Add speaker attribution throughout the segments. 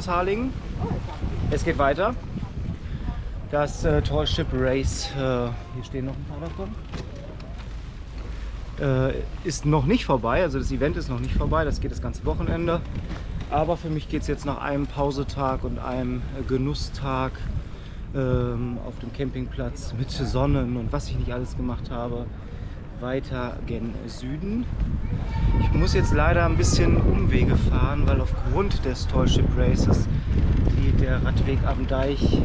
Speaker 1: Aus Harlingen. Es geht weiter. Das äh, Tallship Race, äh, hier stehen noch ein paar davon, äh, ist noch nicht vorbei. Also das Event ist noch nicht vorbei, das geht das ganze Wochenende. Aber für mich geht es jetzt nach einem Pausetag und einem äh, Genusstag ähm, auf dem Campingplatz mit Sonnen und was ich nicht alles gemacht habe, weiter gen Süden. Ich muss jetzt leider ein bisschen Umwege fahren, weil aufgrund des Tallship Races die, der Radweg am Deich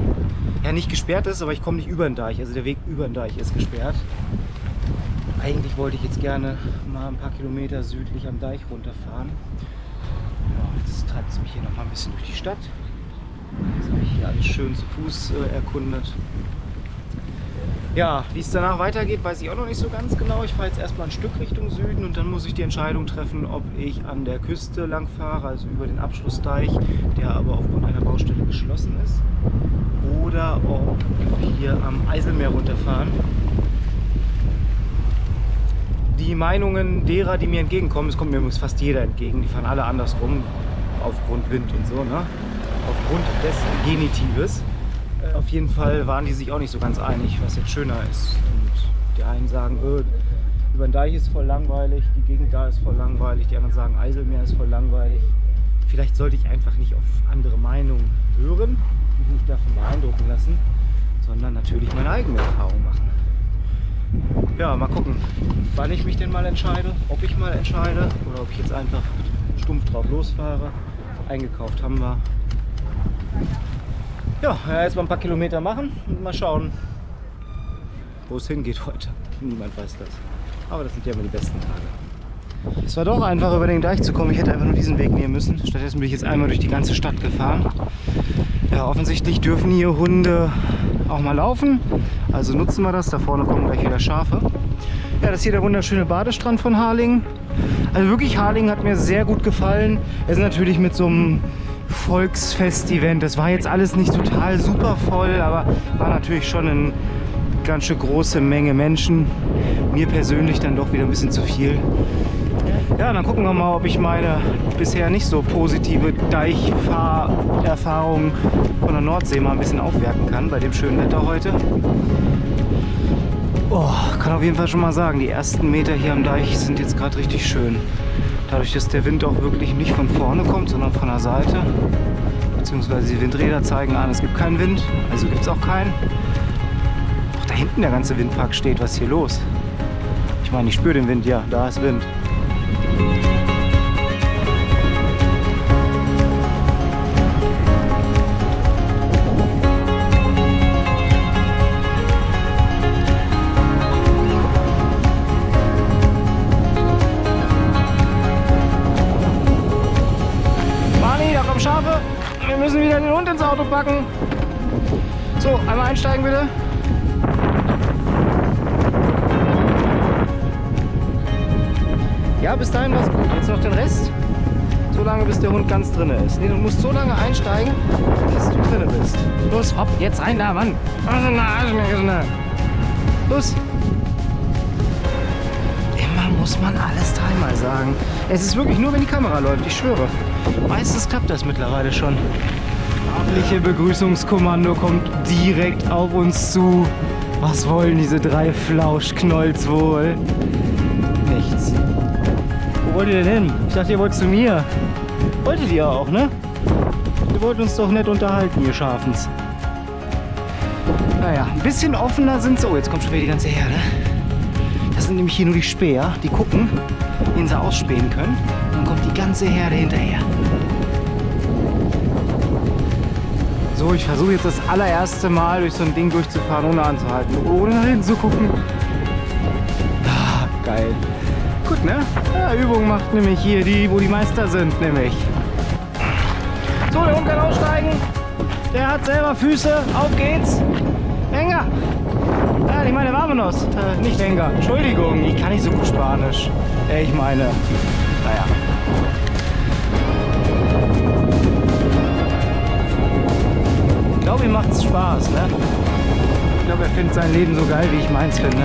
Speaker 1: ja nicht gesperrt ist, aber ich komme nicht über den Deich. Also der Weg über den Deich ist gesperrt. Eigentlich wollte ich jetzt gerne mal ein paar Kilometer südlich am Deich runterfahren. Jetzt treibt es mich hier noch mal ein bisschen durch die Stadt. Jetzt habe ich hier alles schön zu Fuß äh, erkundet. Ja, wie es danach weitergeht, weiß ich auch noch nicht so ganz genau. Ich fahre jetzt erstmal ein Stück Richtung Süden und dann muss ich die Entscheidung treffen, ob ich an der Küste lang fahre, also über den Abschlussdeich, der aber aufgrund einer Baustelle geschlossen ist, oder ob wir hier am Eiselmeer runterfahren. Die Meinungen derer, die mir entgegenkommen, es kommt mir übrigens fast jeder entgegen, die fahren alle andersrum, aufgrund Wind und so, ne? aufgrund des Genitives. Äh, auf jeden Fall waren die sich auch nicht so ganz einig, was jetzt schöner ist. Und die einen sagen, öh, über den Deich ist voll langweilig, die Gegend da ist voll langweilig, die anderen sagen, Eiselmeer ist voll langweilig. Vielleicht sollte ich einfach nicht auf andere Meinungen hören, mich nicht davon beeindrucken lassen, sondern natürlich meine eigene Erfahrung machen. Ja, mal gucken, wann ich mich denn mal entscheide, ob ich mal entscheide oder ob ich jetzt einfach stumpf drauf losfahre. Eingekauft haben wir, ja, jetzt mal ein paar Kilometer machen und mal schauen, wo es hingeht heute. Niemand weiß das. Aber das sind ja immer die besten Tage. Es war doch einfach über den Deich zu kommen. Ich hätte einfach nur diesen Weg nehmen müssen. Stattdessen bin ich jetzt einmal durch die ganze Stadt gefahren. Ja, offensichtlich dürfen hier Hunde auch mal laufen. Also nutzen wir das. Da vorne kommen gleich wieder Schafe. Ja, das ist hier der wunderschöne Badestrand von Harlingen. Also wirklich, Harlingen hat mir sehr gut gefallen. Es ist natürlich mit so einem Volksfest-Event. Das war jetzt alles nicht total super voll, aber war natürlich schon eine ganz schön große Menge Menschen. Mir persönlich dann doch wieder ein bisschen zu viel. Ja, dann gucken wir mal, ob ich meine bisher nicht so positive Deichfahrerfahrung von der Nordsee mal ein bisschen aufwerten kann bei dem schönen Wetter heute. Oh, kann auf jeden Fall schon mal sagen, die ersten Meter hier am Deich sind jetzt gerade richtig schön. Dadurch, dass der Wind auch wirklich nicht von vorne kommt, sondern von der Seite. Beziehungsweise die Windräder zeigen an, es gibt keinen Wind, also gibt es auch keinen. Auch da hinten der ganze Windpark steht, was ist hier los? Ich meine, ich spüre den Wind, ja, da ist Wind. So, einmal einsteigen bitte. Ja, bis dahin war es gut. Jetzt noch den Rest. So lange, bis der Hund ganz drin ist. Nee, du musst so lange einsteigen, bis du drin bist. Los, hopp, jetzt rein da, Mann. Los. Immer muss man alles dreimal sagen. Es ist wirklich nur, wenn die Kamera läuft, ich schwöre. Meistens klappt das mittlerweile schon. Staatliche Begrüßungskommando kommt direkt auf uns zu. Was wollen diese drei Flauschknolls wohl? Nichts. Wo wollt ihr denn hin? Ich dachte, ihr wollt zu mir. Wolltet ihr auch, ne? Wir wollten uns doch nett unterhalten, ihr Schafens. Naja, ein bisschen offener sind sie. Oh, jetzt kommt schon wieder die ganze Herde. Das sind nämlich hier nur die Späher, die gucken, wen sie ausspähen können. Und dann kommt die ganze Herde hinterher. So, ich versuche jetzt das allererste Mal durch so ein Ding durchzufahren, ohne anzuhalten, ohne nach hinten zu gucken. Ah, geil. Gut, ne? Ja, Übung macht nämlich hier die, wo die Meister sind, nämlich. So, der Hund kann aussteigen. Der hat selber Füße. Auf geht's. Enger. Ja, ich meine, Vamonos. Äh, nicht Enger. Entschuldigung, ich kann nicht so gut Spanisch. Äh, ich meine, naja. macht's Spaß, ne? Ich glaube, er findet sein Leben so geil, wie ich meins finde.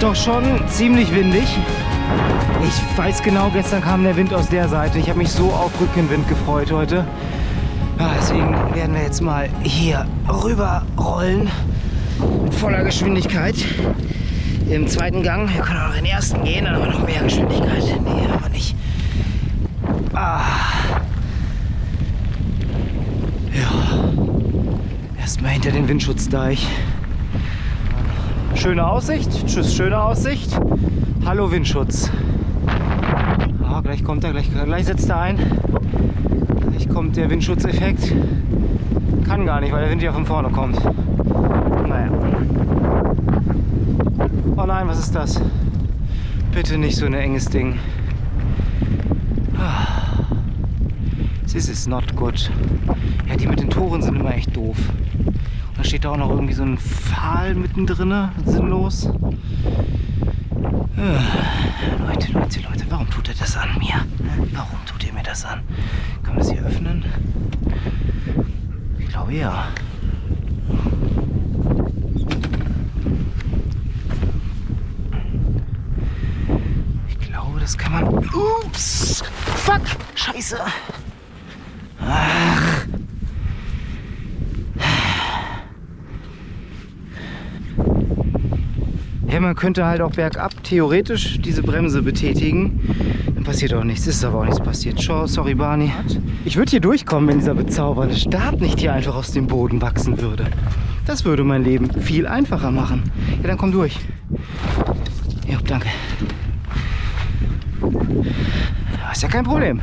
Speaker 1: doch schon ziemlich windig. Ich weiß genau, gestern kam der Wind aus der Seite. Ich habe mich so auf Rückenwind gefreut heute. Ja, deswegen werden wir jetzt mal hier rüber rollen mit voller Geschwindigkeit. Im zweiten Gang. Wir können auch in den ersten gehen, dann haben wir noch mehr Geschwindigkeit. Nee, aber nicht. Ah. Ja. Erstmal hinter den Windschutzdeich. Schöne Aussicht. Tschüss, schöne Aussicht. Hallo Windschutz. Ah, gleich kommt er, gleich, gleich setzt er ein. Gleich kommt der Windschutzeffekt. Kann gar nicht, weil der Wind ja von vorne kommt. Naja. Oh nein, was ist das? Bitte nicht so ein enges Ding. This is not good. Ja, die mit den Toren sind immer echt doof. Und da steht da auch noch irgendwie so ein Pfahl mittendrin, sinnlos. Leute, Leute, Leute, warum tut er das an mir? Warum tut ihr mir das an? Öffnen? Ich glaube ja. Ich glaube, das kann man... Ups! Fuck! Scheiße! Ach. Ja, man könnte halt auch bergab theoretisch diese Bremse betätigen. Dann passiert auch nichts. Ist aber auch nichts passiert. Sorry, Barney. Ich würde hier durchkommen, wenn dieser bezaubernde Stab nicht hier einfach aus dem Boden wachsen würde. Das würde mein Leben viel einfacher machen. Ja, dann komm durch. Ja, danke. Ist ja kein Problem.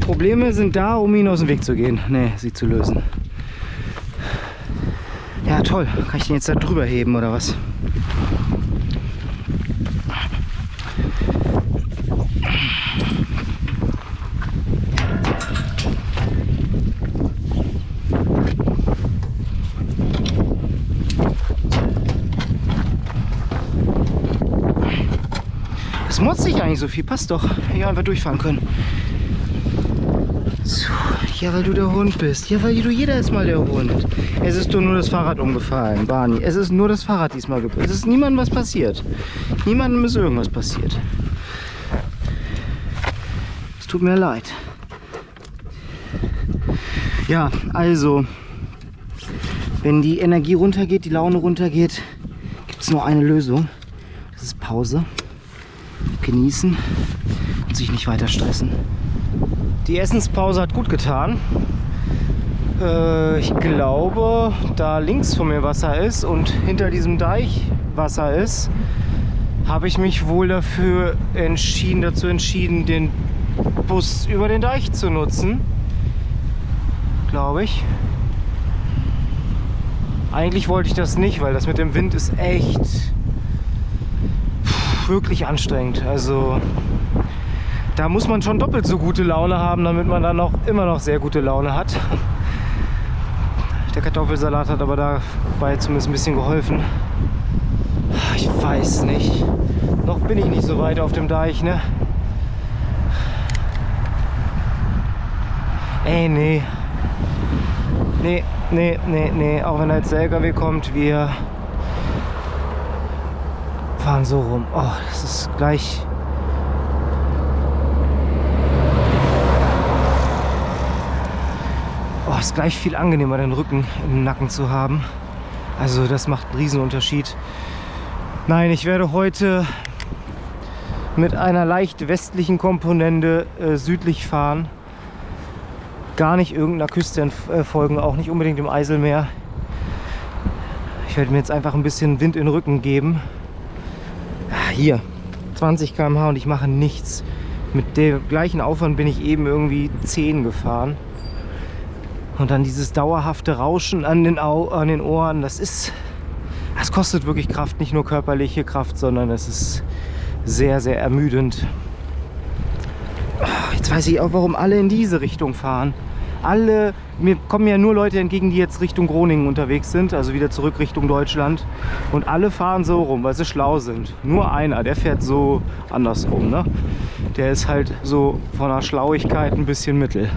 Speaker 1: Probleme sind da, um ihn aus dem Weg zu gehen. Nee, sie zu lösen. Ja, toll. Kann ich den jetzt da drüber heben oder was? Das eigentlich so viel. Passt doch. Hier einfach durchfahren können. So, ja, weil du der Hund bist. Ja, weil du jeder ist mal der Hund. Es ist nur das Fahrrad umgefallen, Barney. Es ist nur das Fahrrad diesmal. Es ist niemandem was passiert. Niemandem ist irgendwas passiert. Es tut mir leid. Ja, also, wenn die Energie runtergeht, die Laune runtergeht, gibt es nur eine Lösung. Das ist Pause. Genießen und sich nicht weiter stressen. Die Essenspause hat gut getan. Äh, ich glaube, da links von mir Wasser ist und hinter diesem Deich Wasser ist, habe ich mich wohl dafür entschieden, dazu entschieden, den Bus über den Deich zu nutzen. Glaube ich. Eigentlich wollte ich das nicht, weil das mit dem Wind ist echt wirklich anstrengend. Also da muss man schon doppelt so gute Laune haben, damit man dann auch immer noch sehr gute Laune hat. Der Kartoffelsalat hat aber dabei zumindest ein bisschen geholfen. Ich weiß nicht. Noch bin ich nicht so weit auf dem Deich, ne? Ey, nee. Nee, nee, nee, nee. Auch wenn als der LKW kommt, wir fahren so rum. Oh, das ist gleich oh, ist gleich viel angenehmer, den Rücken im Nacken zu haben. Also das macht einen riesen Unterschied. Nein, ich werde heute mit einer leicht westlichen Komponente äh, südlich fahren. Gar nicht irgendeiner Küste äh, folgen, auch nicht unbedingt im Eiselmeer. Ich werde mir jetzt einfach ein bisschen Wind in den Rücken geben. Ah, hier, 20 km/h und ich mache nichts. Mit dem gleichen Aufwand bin ich eben irgendwie 10 gefahren. Und dann dieses dauerhafte Rauschen an den, Au an den Ohren, das ist, das kostet wirklich Kraft, nicht nur körperliche Kraft, sondern es ist sehr, sehr ermüdend. Jetzt weiß ich auch, warum alle in diese Richtung fahren. Alle, mir kommen ja nur Leute entgegen, die jetzt Richtung Groningen unterwegs sind, also wieder zurück Richtung Deutschland. Und alle fahren so rum, weil sie schlau sind. Nur einer, der fährt so andersrum. Ne? Der ist halt so von der Schlauigkeit ein bisschen mittel.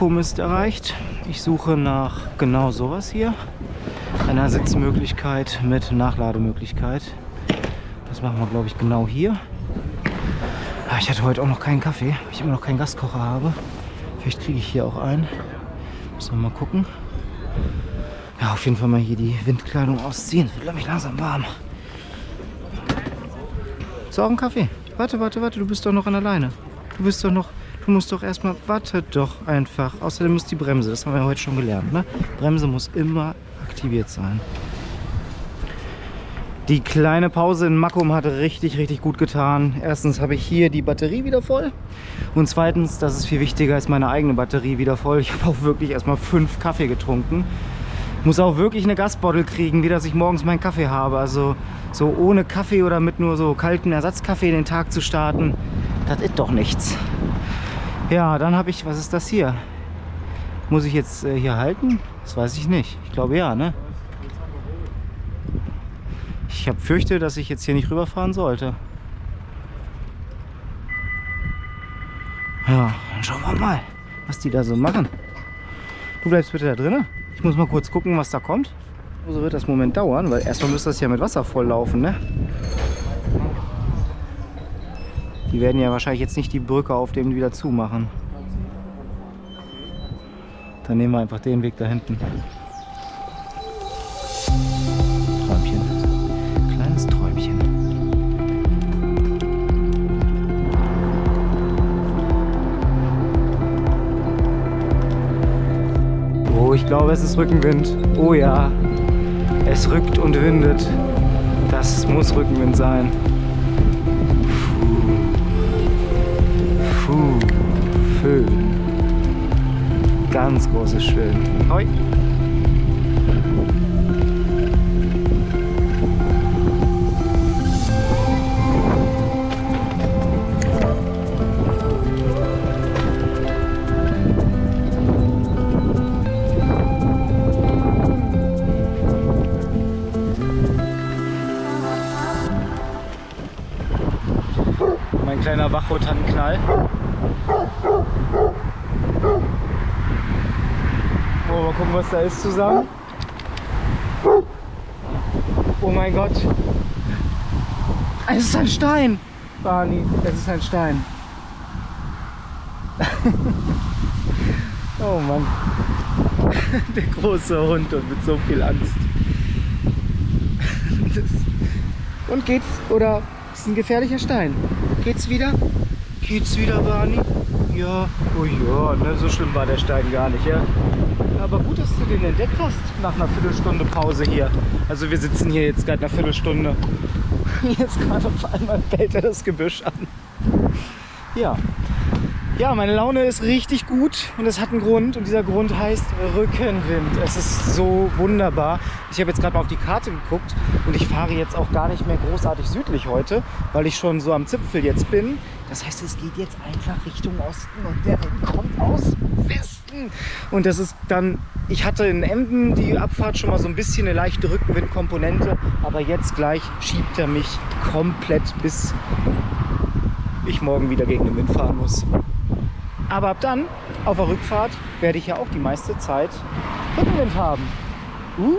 Speaker 1: Ist erreicht. Ich suche nach genau sowas hier. Einer Sitzmöglichkeit mit Nachlademöglichkeit. Das machen wir, glaube ich, genau hier. Ah, ich hatte heute auch noch keinen Kaffee, weil ich immer noch keinen Gaskocher habe. Vielleicht kriege ich hier auch einen. Müssen wir mal gucken. Ja, auf jeden Fall mal hier die Windkleidung ausziehen. Es wird, glaube ich, langsam warm. So, auch ein Kaffee. Warte, warte, warte, du bist doch noch an der Leine. Du bist doch noch, du musst doch erstmal, warte doch einfach. Außerdem muss die Bremse, das haben wir heute schon gelernt, ne? Bremse muss immer aktiviert sein. Die kleine Pause in Makum hat richtig, richtig gut getan. Erstens habe ich hier die Batterie wieder voll. Und zweitens, das ist viel wichtiger, ist meine eigene Batterie wieder voll. Ich habe auch wirklich erstmal fünf Kaffee getrunken. Muss auch wirklich eine Gasbottle kriegen, wie dass ich morgens meinen Kaffee habe. Also so ohne Kaffee oder mit nur so kalten Ersatzkaffee den Tag zu starten, das ist doch nichts. Ja, dann habe ich, was ist das hier? Muss ich jetzt äh, hier halten? Das weiß ich nicht. Ich glaube ja, ne? Ich habe fürchte, dass ich jetzt hier nicht rüberfahren sollte. Ja, dann schauen wir mal, was die da so machen. Du bleibst bitte da drinnen. Ich muss mal kurz gucken, was da kommt. So wird das Moment dauern, weil erstmal müsste das ja mit Wasser volllaufen, ne? Die werden ja wahrscheinlich jetzt nicht die Brücke auf dem wieder zumachen. Dann nehmen wir einfach den Weg da hinten. Träumchen. Kleines Träumchen. Oh, ich glaube, es ist Rückenwind. Oh ja, es rückt und windet. Das muss Rückenwind sein. Puh, Föhn. Ganz großes Schön. Hoi. Mein kleiner Wachrotantenknall. Oh, mal gucken, was da ist zusammen. Oh mein Gott. Es ist ein Stein. Barney, es ist ein Stein. oh Mann. Der große Hund und mit so viel Angst. Und geht's? Oder ist ein gefährlicher Stein? Geht's wieder? Geht's wieder, Barney? Ja. Oh ja, ne, so schlimm war der Stein gar nicht, ja? Aber gut, dass du den entdeckt hast nach einer Viertelstunde Pause hier. Also wir sitzen hier jetzt gerade eine Viertelstunde. Jetzt gerade auf einmal fällt er das Gebüsch an. Ja. Ja, meine Laune ist richtig gut und es hat einen Grund und dieser Grund heißt Rückenwind. Es ist so wunderbar. Ich habe jetzt gerade mal auf die Karte geguckt und ich fahre jetzt auch gar nicht mehr großartig südlich heute, weil ich schon so am Zipfel jetzt bin. Das heißt, es geht jetzt einfach Richtung Osten und der Wind kommt aus Westen. Und das ist dann, ich hatte in Emden die Abfahrt schon mal so ein bisschen eine leichte Rückenwindkomponente, aber jetzt gleich schiebt er mich komplett bis ich morgen wieder gegen den Wind fahren muss. Aber ab dann, auf der Rückfahrt, werde ich ja auch die meiste Zeit Rückenwind haben. Uh.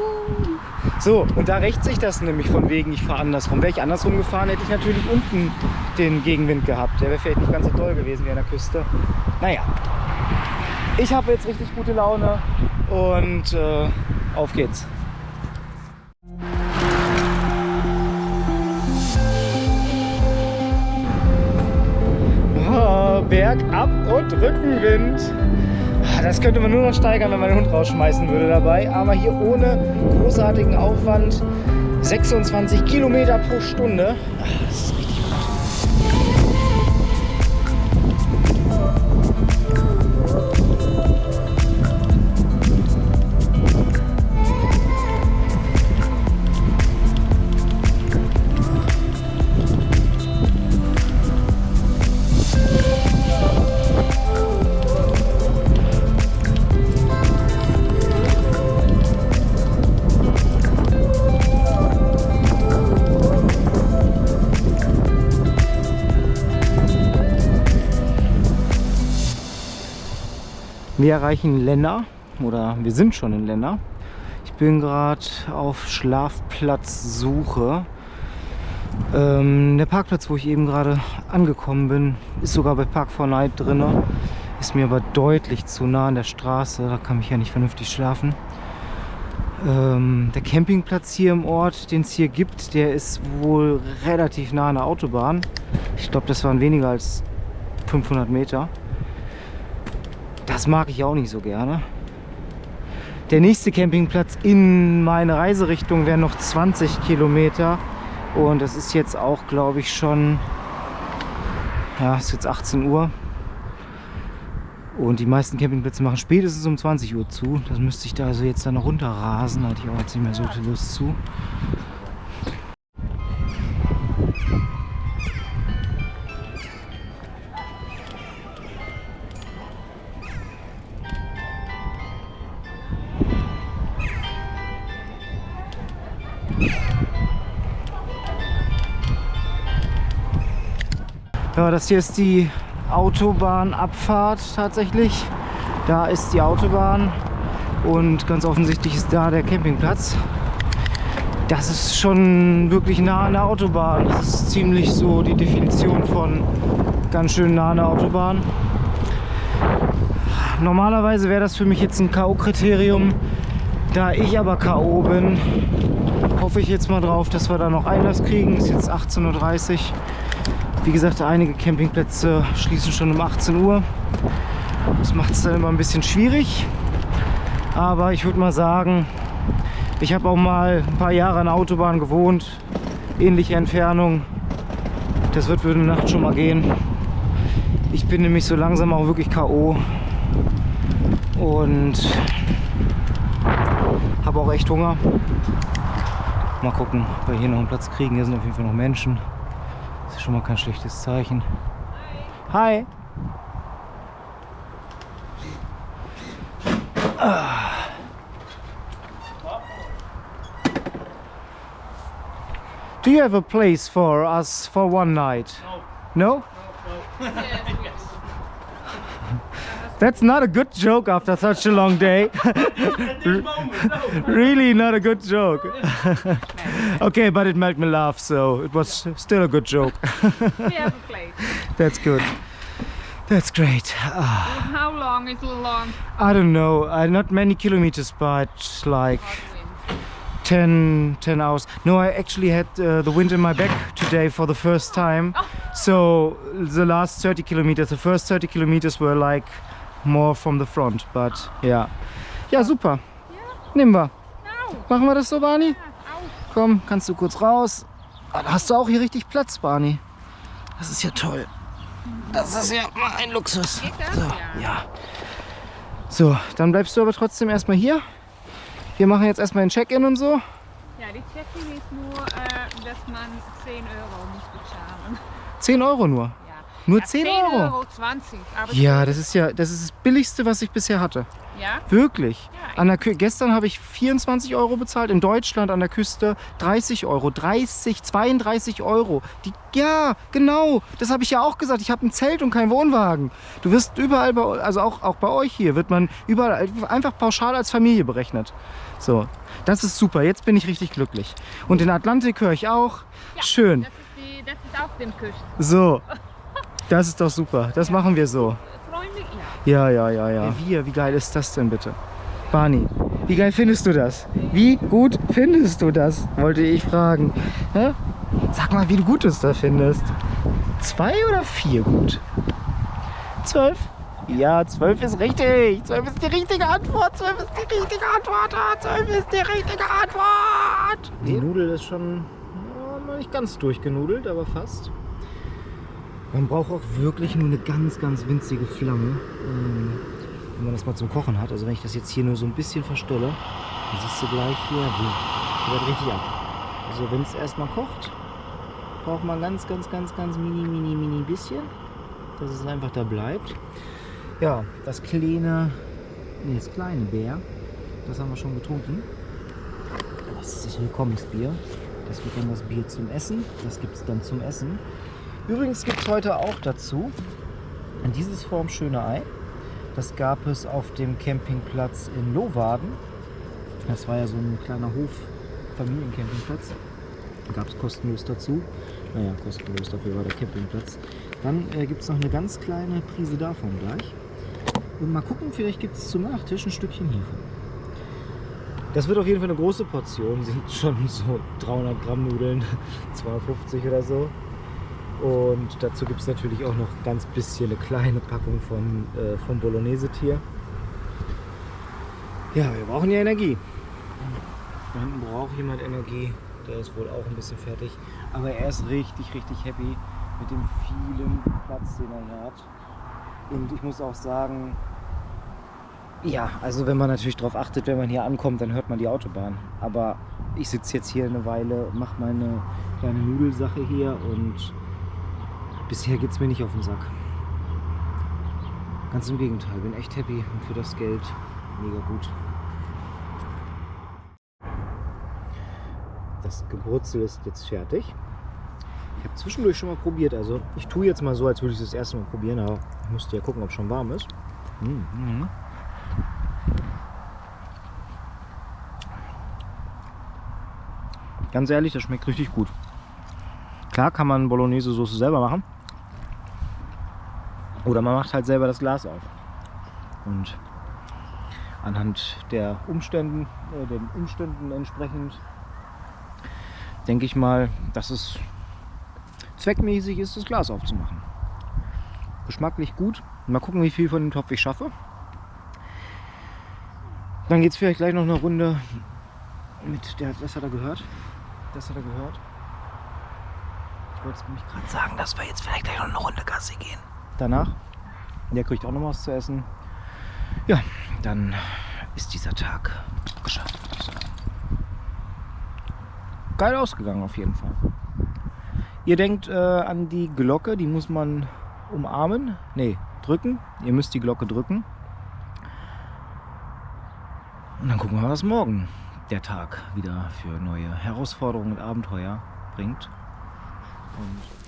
Speaker 1: So, und da rächt sich das nämlich von wegen, ich fahre andersrum. Wäre ich andersrum gefahren, hätte ich natürlich unten den Gegenwind gehabt. Der wäre vielleicht nicht ganz so toll gewesen wie an der Küste. Naja, ich habe jetzt richtig gute Laune und äh, auf geht's. Bergab und Rückenwind. Das könnte man nur noch steigern, wenn man den Hund rausschmeißen würde dabei. Aber hier ohne großartigen Aufwand 26 Kilometer pro Stunde. Das ist Wir erreichen Lenner oder wir sind schon in Lenner. Ich bin gerade auf Schlafplatzsuche. Ähm, der Parkplatz, wo ich eben gerade angekommen bin, ist sogar bei Park4Night drin. Ist mir aber deutlich zu nah an der Straße. Da kann ich ja nicht vernünftig schlafen. Ähm, der Campingplatz hier im Ort, den es hier gibt, der ist wohl relativ nah an der Autobahn. Ich glaube, das waren weniger als 500 Meter. Das mag ich auch nicht so gerne. Der nächste Campingplatz in meine Reiserichtung wäre noch 20 Kilometer. Und das ist jetzt auch, glaube ich, schon... Ja, ist jetzt 18 Uhr. Und die meisten Campingplätze machen spätestens um 20 Uhr zu. Das müsste ich da also jetzt dann noch runterrasen. Da hatte ich auch jetzt nicht mehr so viel Lust zu. Ja, das hier ist die Autobahnabfahrt tatsächlich. Da ist die Autobahn und ganz offensichtlich ist da der Campingplatz. Das ist schon wirklich nah an der Autobahn. Das ist ziemlich so die Definition von ganz schön nah an der Autobahn. Normalerweise wäre das für mich jetzt ein K.O.-Kriterium. Da ich aber K.O. bin, hoffe ich jetzt mal drauf, dass wir da noch Einlass kriegen. Ist jetzt 18.30 Uhr. Wie gesagt, einige Campingplätze schließen schon um 18 Uhr. Das macht es dann immer ein bisschen schwierig. Aber ich würde mal sagen, ich habe auch mal ein paar Jahre an der Autobahn gewohnt. Ähnliche Entfernung. Das wird für eine Nacht schon mal gehen. Ich bin nämlich so langsam auch wirklich K.O. Und habe auch echt Hunger. Mal gucken, ob wir hier noch einen Platz kriegen. Hier sind auf jeden Fall noch Menschen. Das ist schon mal kein schlechtes Zeichen. Hi! Ah. Do you have a place for us for one night? No. No? no, no. That's not a good joke after such a long day. really not a good joke. okay, but it made me laugh, so it was still a good joke.
Speaker 2: we have a.
Speaker 1: That's good. That's great.
Speaker 2: Ah. How long is long?
Speaker 1: I don't know. Uh, not many kilometers, but like 10, 10 hours. No, I actually had uh, the wind in my back today for the first time. Oh. So the last 30 kilometers, the first 30 kilometers were like more from the front, but ja. Ja, super. Nehmen wir. Machen wir das so, Barney? Komm, kannst du kurz raus. Ah, da hast du auch hier richtig Platz, Barney. Das ist ja toll. Das ist ja mal ein Luxus. So, ja. So, dann bleibst du aber trotzdem erstmal hier. Wir machen jetzt erstmal ein Check-in und so.
Speaker 2: Ja, die Check-in ist nur, äh, dass man 10 Euro muss bezahlen.
Speaker 1: 10 Euro nur? Nur ja, 10, 10 Euro?
Speaker 2: Euro 20.
Speaker 1: ja, das ist ja das ist das billigste, was ich bisher hatte.
Speaker 2: Ja?
Speaker 1: Wirklich. Ja, an der gestern habe ich 24 Euro bezahlt, in Deutschland an der Küste 30 Euro, 30, 32 Euro. Die, ja, genau, das habe ich ja auch gesagt. Ich habe ein Zelt und keinen Wohnwagen. Du wirst überall, bei, also auch, auch bei euch hier, wird man überall einfach pauschal als Familie berechnet. So, das ist super. Jetzt bin ich richtig glücklich. Und den Atlantik höre ich auch. Ja, Schön.
Speaker 2: Das ist, die, das ist auch den Küsten.
Speaker 1: So. Das ist doch super. Das machen wir so.
Speaker 2: Freunde,
Speaker 1: ja. Ja, ja, ja, ja. Wir, wie geil ist das denn bitte? Barney, wie geil findest du das? Wie gut findest du das? Wollte ich fragen. Ja? Sag mal, wie du gut es da findest. Zwei oder vier gut? Zwölf? Ja, zwölf ist richtig. Zwölf ist die richtige Antwort. Zwölf ist die richtige Antwort. Zwölf ist die richtige Antwort. Die Nudel ist schon ja, noch nicht ganz durchgenudelt, aber fast. Man braucht auch wirklich nur eine ganz, ganz winzige Flamme, ähm, wenn man das mal zum Kochen hat. Also wenn ich das jetzt hier nur so ein bisschen verstelle, dann siehst du gleich hier, die wird richtig ab. Also wenn es erstmal kocht, braucht man ganz, ganz, ganz, ganz mini, mini, mini bisschen, dass es einfach da bleibt. Ja, das kleine, nee, das kleine Bär, das haben wir schon getrunken. Das ist das Willkommensbier. Das wird dann das Bier zum Essen. Das gibt es dann zum Essen. Übrigens gibt es heute auch dazu dieses formschöne Ei. Das gab es auf dem Campingplatz in Lohwaden. Das war ja so ein kleiner Hof, Familiencampingplatz. Gab es kostenlos dazu. Naja, kostenlos, dafür war der Campingplatz. Dann äh, gibt es noch eine ganz kleine Prise davon gleich. Und mal gucken, vielleicht gibt es zum Nachtisch ein Stückchen hiervon. Das wird auf jeden Fall eine große Portion, sind schon so 300 Gramm Nudeln, 250 oder so. Und dazu gibt es natürlich auch noch ganz bisschen eine kleine Packung von, äh, vom Bolognese-Tier. Ja, wir brauchen ja Energie. Da hinten braucht jemand Energie. Der ist wohl auch ein bisschen fertig. Aber er ist richtig, richtig happy mit dem vielen Platz, den er hier hat. Und ich muss auch sagen, ja, also wenn man natürlich darauf achtet, wenn man hier ankommt, dann hört man die Autobahn. Aber ich sitze jetzt hier eine Weile, mache meine kleine Nudelsache hier und bisher geht es mir nicht auf den Sack. Ganz im Gegenteil, bin echt happy und für das Geld mega gut. Das Gebrutzel ist jetzt fertig. Ich habe zwischendurch schon mal probiert. Also ich tue jetzt mal so, als würde ich es das erste Mal probieren, aber ich musste ja gucken, ob es schon warm ist. Mhm. Ganz ehrlich, das schmeckt richtig gut. Klar kann man Bolognese-Soße selber machen. Oder man macht halt selber das Glas auf. Und anhand der Umständen, äh, den Umständen entsprechend, denke ich mal, dass es zweckmäßig ist, das Glas aufzumachen. Geschmacklich gut. Mal gucken, wie viel von dem Topf ich schaffe. Dann geht es vielleicht gleich noch eine Runde mit der, das hat er gehört. Das hat er gehört. Ich wollte es nämlich gerade sagen, dass wir jetzt vielleicht gleich noch eine Runde Gassi gehen. Danach, der kriegt auch noch was zu essen. Ja, dann ist dieser Tag geschafft. Geil ausgegangen auf jeden Fall. Ihr denkt äh, an die Glocke, die muss man umarmen. Ne, drücken. Ihr müsst die Glocke drücken. Und dann gucken wir, was morgen der Tag wieder für neue Herausforderungen und Abenteuer bringt. Und